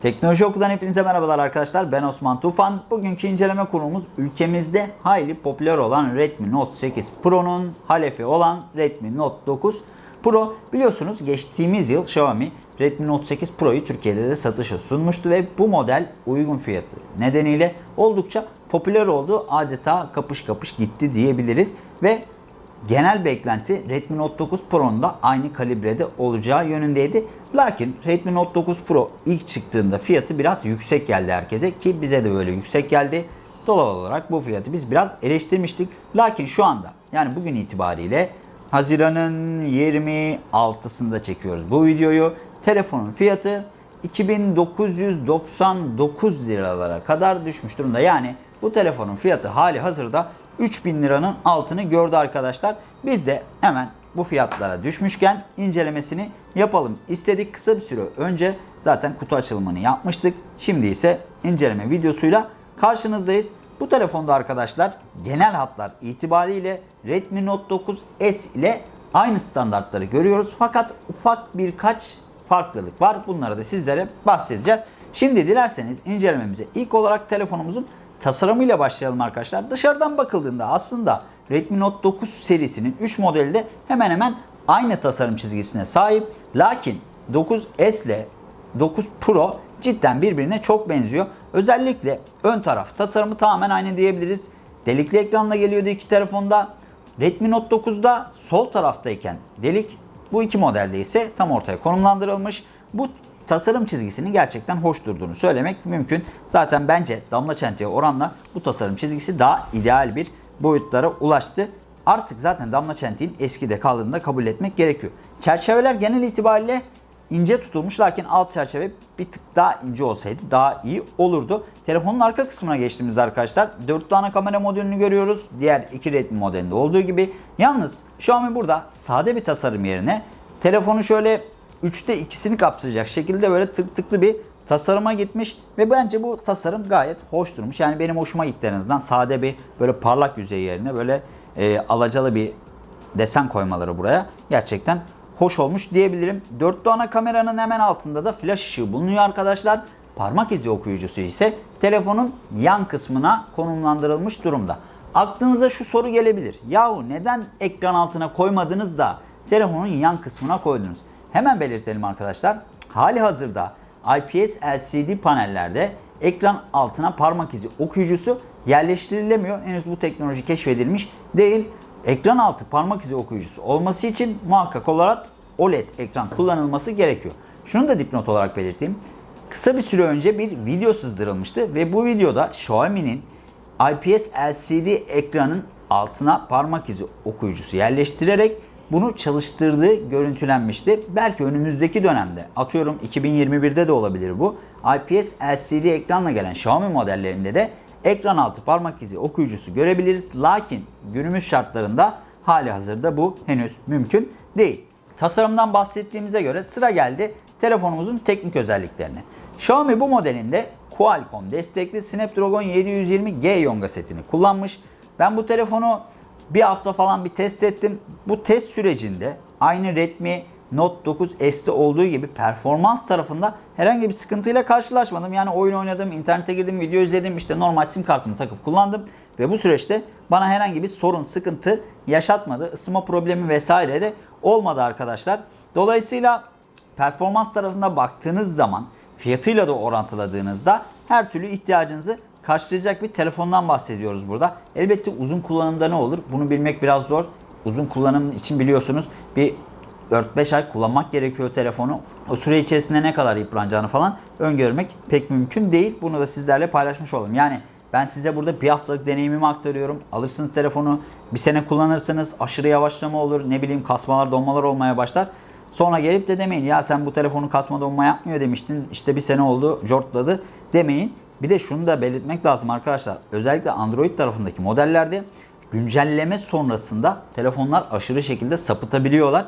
Teknoloji Oku'dan hepinize merhabalar arkadaşlar. Ben Osman Tufan. Bugünkü inceleme konumuz ülkemizde hayli popüler olan Redmi Note 8 Pro'nun halefi olan Redmi Note 9 Pro. Biliyorsunuz geçtiğimiz yıl Xiaomi Redmi Note 8 Pro'yu Türkiye'de de satışa sunmuştu ve bu model uygun fiyatı nedeniyle oldukça popüler oldu. Adeta kapış kapış gitti diyebiliriz ve Genel beklenti Redmi Note 9 Pro'nun da aynı kalibrede olacağı yönündeydi. Lakin Redmi Note 9 Pro ilk çıktığında fiyatı biraz yüksek geldi herkese ki bize de böyle yüksek geldi. Doğal olarak bu fiyatı biz biraz eleştirmiştik. Lakin şu anda yani bugün itibariyle Haziran'ın 26'sında çekiyoruz bu videoyu. Telefonun fiyatı 2999 liralara kadar düşmüş durumda. Yani bu telefonun fiyatı hali hazırda 3000 liranın altını gördü arkadaşlar. Biz de hemen bu fiyatlara düşmüşken incelemesini yapalım istedik. Kısa bir süre önce zaten kutu açılımını yapmıştık. Şimdi ise inceleme videosuyla karşınızdayız. Bu telefonda arkadaşlar genel hatlar itibariyle Redmi Note 9 S ile aynı standartları görüyoruz. Fakat ufak birkaç farklılık var. Bunları da sizlere bahsedeceğiz. Şimdi dilerseniz incelememize ilk olarak telefonumuzun tasarımıyla başlayalım arkadaşlar. Dışarıdan bakıldığında aslında Redmi Note 9 serisinin 3 modeli de hemen hemen aynı tasarım çizgisine sahip. Lakin 9S ile 9 Pro cidden birbirine çok benziyor. Özellikle ön taraf tasarımı tamamen aynı diyebiliriz. Delikli ekranla geliyordu iki telefonda. Redmi Note 9'da sol taraftayken delik bu iki modelde ise tam ortaya konumlandırılmış. Bu tasarım çizgisinin gerçekten hoş durduğunu söylemek mümkün. Zaten bence damla çentiye oranla bu tasarım çizgisi daha ideal bir boyutlara ulaştı. Artık zaten damla çentiğin eskide kaldığını da kabul etmek gerekiyor. Çerçeveler genel itibariyle ince tutulmuş lakin alt çerçeve bir tık daha ince olsaydı daha iyi olurdu. Telefonun arka kısmına geçtiğimizde arkadaşlar 4 tane kamera modülünü görüyoruz. Diğer iki Redmi modelinde olduğu gibi. Yalnız Xiaomi burada sade bir tasarım yerine telefonu şöyle 3'te ikisini kapsayacak şekilde böyle tık tıklı bir tasarıma gitmiş ve bence bu tasarım gayet hoş durmuş. Yani benim hoşuma gitti sade bir böyle parlak yüzey yerine böyle e, alacalı bir desen koymaları buraya gerçekten hoş olmuş diyebilirim. Dörtlü ana kameranın hemen altında da flash ışığı bulunuyor arkadaşlar. Parmak izi okuyucusu ise telefonun yan kısmına konumlandırılmış durumda. Aklınıza şu soru gelebilir. Yahu neden ekran altına koymadınız da telefonun yan kısmına koydunuz? Hemen belirtelim arkadaşlar. Hali hazırda IPS LCD panellerde ekran altına parmak izi okuyucusu yerleştirilemiyor. Henüz bu teknoloji keşfedilmiş değil. Ekran altı parmak izi okuyucusu olması için muhakkak olarak OLED ekran kullanılması gerekiyor. Şunu da dipnot olarak belirteyim. Kısa bir süre önce bir video sızdırılmıştı ve bu videoda Xiaomi'nin IPS LCD ekranın altına parmak izi okuyucusu yerleştirerek bunu çalıştırdığı görüntülenmişti. Belki önümüzdeki dönemde atıyorum 2021'de de olabilir bu. IPS LCD ekranla gelen Xiaomi modellerinde de ekran altı parmak izi okuyucusu görebiliriz. Lakin günümüz şartlarında hali hazırda bu henüz mümkün değil. Tasarımdan bahsettiğimize göre sıra geldi telefonumuzun teknik özelliklerine. Xiaomi bu modelinde Qualcomm destekli Snapdragon 720G Yonga setini kullanmış. Ben bu telefonu bir hafta falan bir test ettim. Bu test sürecinde aynı Redmi Note 9 S'te olduğu gibi performans tarafında herhangi bir sıkıntıyla karşılaşmadım. Yani oyun oynadım, internete girdim, video izledim, işte normal sim kartımı takıp kullandım. Ve bu süreçte bana herhangi bir sorun, sıkıntı yaşatmadı. Isınma problemi vesaire de olmadı arkadaşlar. Dolayısıyla performans tarafında baktığınız zaman fiyatıyla da orantıladığınızda her türlü ihtiyacınızı karşılayacak bir telefondan bahsediyoruz burada. Elbette uzun kullanımda ne olur? Bunu bilmek biraz zor. Uzun kullanım için biliyorsunuz bir 4-5 ay kullanmak gerekiyor telefonu. O süre içerisinde ne kadar yıpranacağını falan öngörmek pek mümkün değil. Bunu da sizlerle paylaşmış olalım. Yani ben size burada bir haftalık deneyimimi aktarıyorum. Alırsınız telefonu, bir sene kullanırsınız, aşırı yavaşlama olur, ne bileyim kasmalar, donmalar olmaya başlar. Sonra gelip de demeyin ya sen bu telefonu kasma donma yapmıyor demiştin. İşte bir sene oldu, jortladı demeyin. Bir de şunu da belirtmek lazım arkadaşlar. Özellikle Android tarafındaki modellerde güncelleme sonrasında telefonlar aşırı şekilde sapıtabiliyorlar.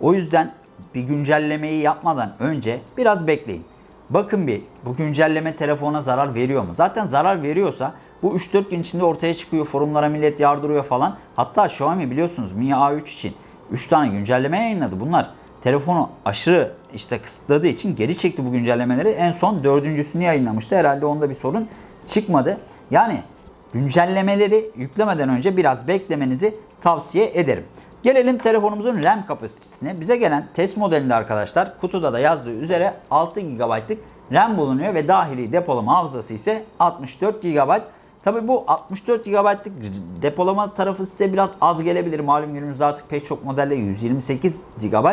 O yüzden bir güncellemeyi yapmadan önce biraz bekleyin. Bakın bir bu güncelleme telefona zarar veriyor mu? Zaten zarar veriyorsa bu 3-4 gün içinde ortaya çıkıyor. Forumlara millet yardırıyor falan. Hatta Xiaomi biliyorsunuz Mi A3 için 3 tane güncelleme yayınladı. Bunlar telefonu aşırı işte kısıtladığı için geri çekti bu güncellemeleri. En son dördüncüsünü yayınlamıştı. Herhalde onda bir sorun çıkmadı. Yani güncellemeleri yüklemeden önce biraz beklemenizi tavsiye ederim. Gelelim telefonumuzun RAM kapasitesine. Bize gelen test modelinde arkadaşlar kutuda da yazdığı üzere 6 GB'lık RAM bulunuyor ve dahili depolama hafızası ise 64 GB. Tabi bu 64 GB'lık depolama tarafı size biraz az gelebilir. Malum günümüzde artık pek çok modelde 128 GB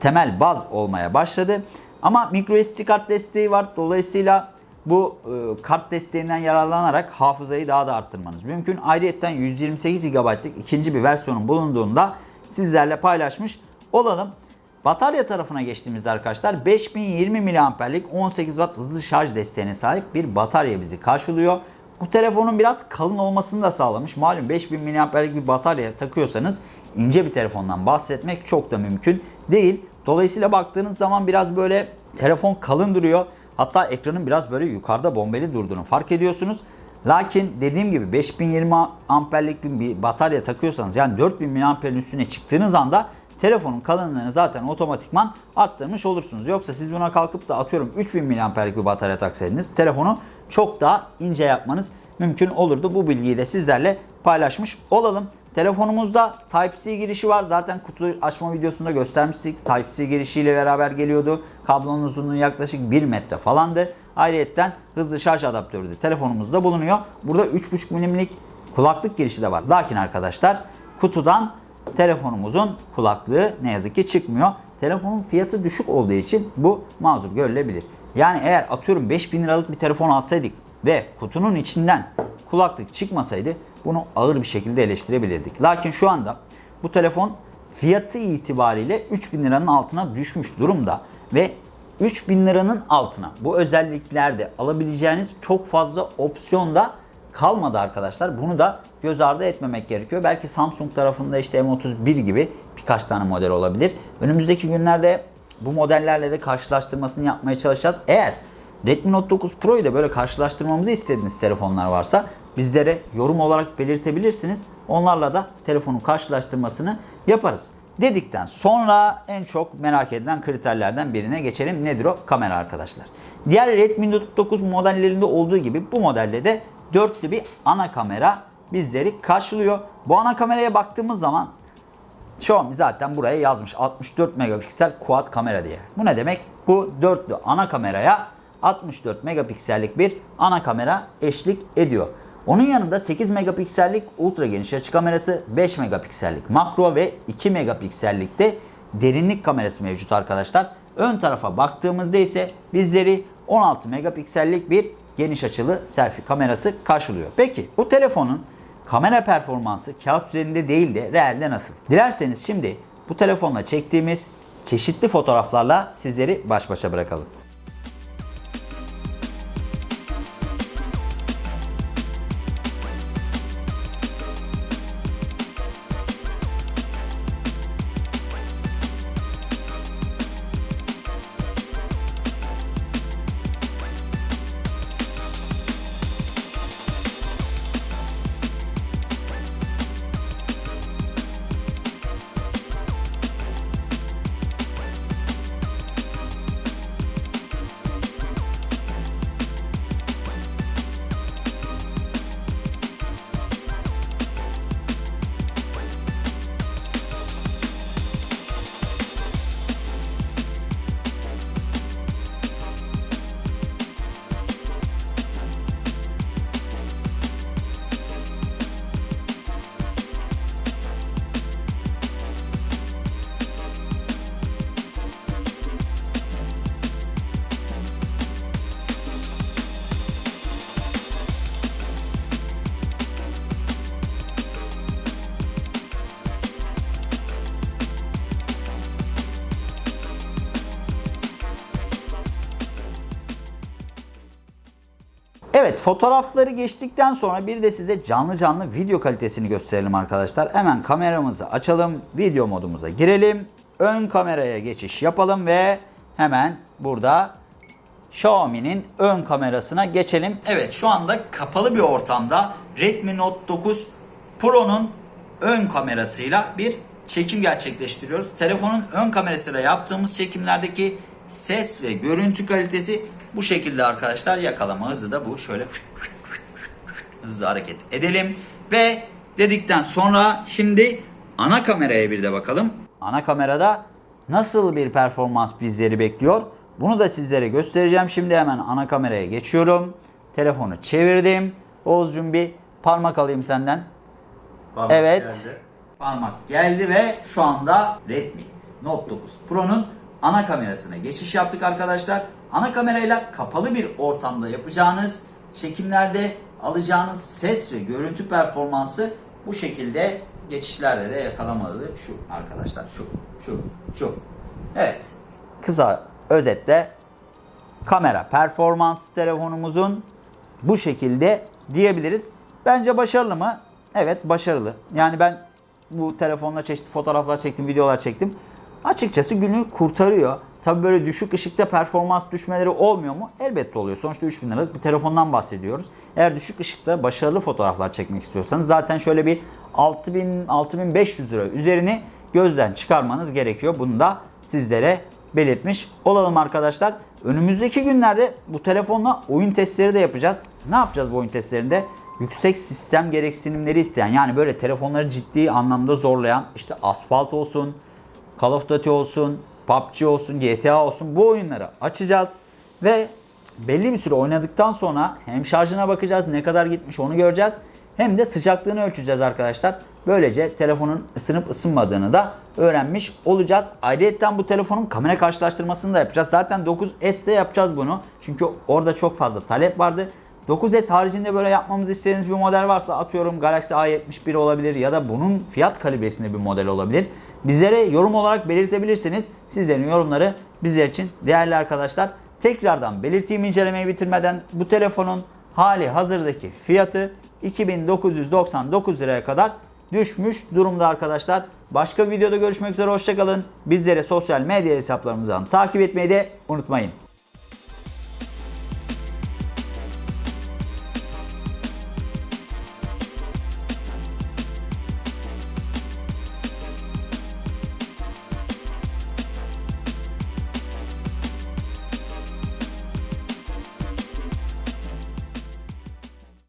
temel baz olmaya başladı. Ama microSD kart desteği var. Dolayısıyla bu e, kart desteğinden yararlanarak hafızayı daha da arttırmanız mümkün. Ayrıca 128 GB'lık ikinci bir versiyonun bulunduğunda sizlerle paylaşmış olalım. Batarya tarafına geçtiğimizde arkadaşlar 5020 mAh'lik 18 Watt hızlı şarj desteğine sahip bir batarya bizi karşılıyor. Bu telefonun biraz kalın olmasını da sağlamış. Malum 5000 mAh'lik bir batarya takıyorsanız ince bir telefondan bahsetmek çok da mümkün değil. Dolayısıyla baktığınız zaman biraz böyle telefon kalın duruyor. Hatta ekranın biraz böyle yukarıda bombeli durduğunu fark ediyorsunuz. Lakin dediğim gibi 5020 amperlik bir batarya takıyorsanız yani 4000 mAh'in üstüne çıktığınız anda telefonun kalınlığını zaten otomatikman arttırmış olursunuz. Yoksa siz buna kalkıp da atıyorum 3000 mAh'lik bir batarya taksaydınız telefonu çok daha ince yapmanız mümkün olurdu. Bu bilgiyi de sizlerle paylaşmış olalım. Telefonumuzda Type-C girişi var. Zaten kutu açma videosunda göstermiştik. Type-C girişiyle beraber geliyordu. Kablonun uzunluğu yaklaşık 1 metre falandı. Ayrıca hızlı şarj adaptörü de telefonumuzda bulunuyor. Burada 3.5 milimlik kulaklık girişi de var. Lakin arkadaşlar kutudan telefonumuzun kulaklığı ne yazık ki çıkmıyor. Telefonun fiyatı düşük olduğu için bu mazur görülebilir. Yani eğer atıyorum 5000 liralık bir telefon alsaydık ve kutunun içinden kulaklık çıkmasaydı bunu ağır bir şekilde eleştirebilirdik. Lakin şu anda bu telefon fiyatı itibariyle 3000 liranın altına düşmüş durumda ve 3000 liranın altına bu özelliklerde alabileceğiniz çok fazla opsiyon da kalmadı arkadaşlar. Bunu da göz ardı etmemek gerekiyor. Belki Samsung tarafında işte M31 gibi birkaç tane model olabilir. Önümüzdeki günlerde bu modellerle de karşılaştırmasını yapmaya çalışacağız. Eğer Redmi Note 9 Pro'yu da böyle karşılaştırmamızı istediğiniz telefonlar varsa bizlere yorum olarak belirtebilirsiniz. Onlarla da telefonun karşılaştırmasını yaparız. Dedikten sonra en çok merak edilen kriterlerden birine geçelim. Nedir o? Kamera arkadaşlar. Diğer Redmi Note 9 modellerinde olduğu gibi bu modelde de dörtlü bir ana kamera bizleri karşılıyor. Bu ana kameraya baktığımız zaman Xiaomi zaten buraya yazmış 64 megapiksel quad kamera diye. Bu ne demek? Bu dörtlü ana kameraya 64 megapiksellik bir ana kamera eşlik ediyor. Onun yanında 8 megapiksellik ultra geniş açı kamerası, 5 megapiksellik makro ve 2 megapiksellik de derinlik kamerası mevcut arkadaşlar. Ön tarafa baktığımızda ise bizleri 16 megapiksellik bir geniş açılı selfie kamerası karşılıyor. Peki bu telefonun kamera performansı kağıt üzerinde değil de realde nasıl? Dilerseniz şimdi bu telefonla çektiğimiz çeşitli fotoğraflarla sizleri baş başa bırakalım. Evet fotoğrafları geçtikten sonra bir de size canlı canlı video kalitesini gösterelim arkadaşlar. Hemen kameramızı açalım. Video modumuza girelim. Ön kameraya geçiş yapalım ve hemen burada Xiaomi'nin ön kamerasına geçelim. Evet şu anda kapalı bir ortamda Redmi Note 9 Pro'nun ön kamerasıyla bir çekim gerçekleştiriyoruz. Telefonun ön kamerasıyla yaptığımız çekimlerdeki ses ve görüntü kalitesi bu şekilde arkadaşlar. Yakalama hızı da bu. Şöyle hızlı hareket edelim. Ve dedikten sonra şimdi ana kameraya bir de bakalım. Ana kamerada nasıl bir performans bizleri bekliyor? Bunu da sizlere göstereceğim. Şimdi hemen ana kameraya geçiyorum. Telefonu çevirdim. Oğuzcum bir parmak alayım senden. Parmak Evet. geldi. Parmak geldi ve şu anda Redmi Note 9 Pro'nun ana kamerasına geçiş yaptık arkadaşlar. Ana kamerayla kapalı bir ortamda yapacağınız çekimlerde alacağınız ses ve görüntü performansı bu şekilde geçişlerde de yakalamalı. Şu arkadaşlar şu şu şu. Evet. Kısa özetle kamera performans telefonumuzun bu şekilde diyebiliriz. Bence başarılı mı? Evet başarılı. Yani ben bu telefonla çeşitli fotoğraflar çektim, videolar çektim. Açıkçası günü kurtarıyor. Tabii böyle düşük ışıkta performans düşmeleri olmuyor mu? Elbette oluyor. Sonuçta 3000 liralık bir telefondan bahsediyoruz. Eğer düşük ışıkta başarılı fotoğraflar çekmek istiyorsanız zaten şöyle bir 6000 6500 lira üzerini gözden çıkarmanız gerekiyor. Bunu da sizlere belirtmiş olalım arkadaşlar. Önümüzdeki günlerde bu telefonla oyun testleri de yapacağız. Ne yapacağız bu oyun testlerinde? Yüksek sistem gereksinimleri isteyen yani böyle telefonları ciddi anlamda zorlayan işte Asphalt olsun, Call of Duty olsun, PUBG olsun, GTA olsun bu oyunları açacağız. Ve belli bir süre oynadıktan sonra hem şarjına bakacağız ne kadar gitmiş onu göreceğiz. Hem de sıcaklığını ölçeceğiz arkadaşlar. Böylece telefonun ısınıp ısınmadığını da öğrenmiş olacağız. Ayrıca bu telefonun kamera karşılaştırmasını da yapacağız. Zaten 9S'te yapacağız bunu. Çünkü orada çok fazla talep vardı. 9S haricinde böyle yapmamızı istediğiniz bir model varsa atıyorum Galaxy A71 olabilir ya da bunun fiyat kalibresinde bir model olabilir. Bizlere yorum olarak belirtebilirsiniz. Sizlerin yorumları bizler için değerli arkadaşlar. Tekrardan belirteyim incelemeyi bitirmeden bu telefonun hali hazırdaki fiyatı 2999 liraya kadar düşmüş durumda arkadaşlar. Başka videoda görüşmek üzere hoşçakalın. Bizleri sosyal medya hesaplarımızdan takip etmeyi de unutmayın.